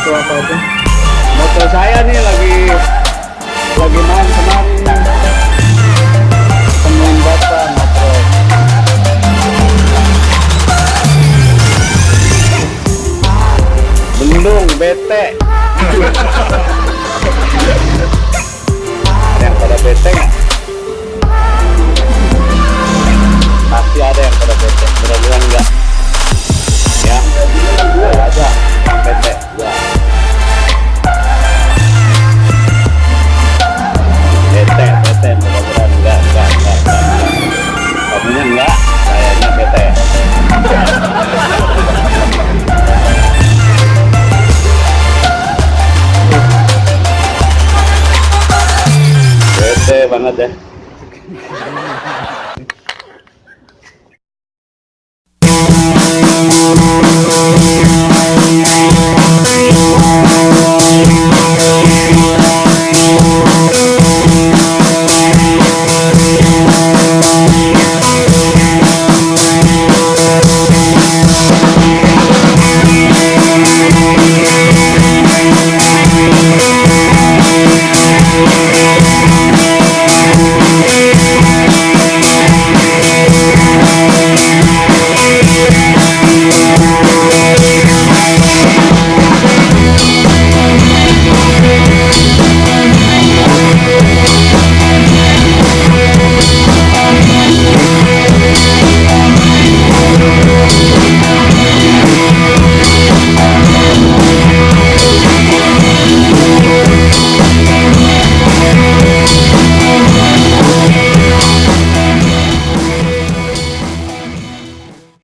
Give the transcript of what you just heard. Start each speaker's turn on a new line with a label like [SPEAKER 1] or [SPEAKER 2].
[SPEAKER 1] atau apa pun motor saya nih lagi lagi main kemarin. Temuin bapak motor bendung bete. 待って。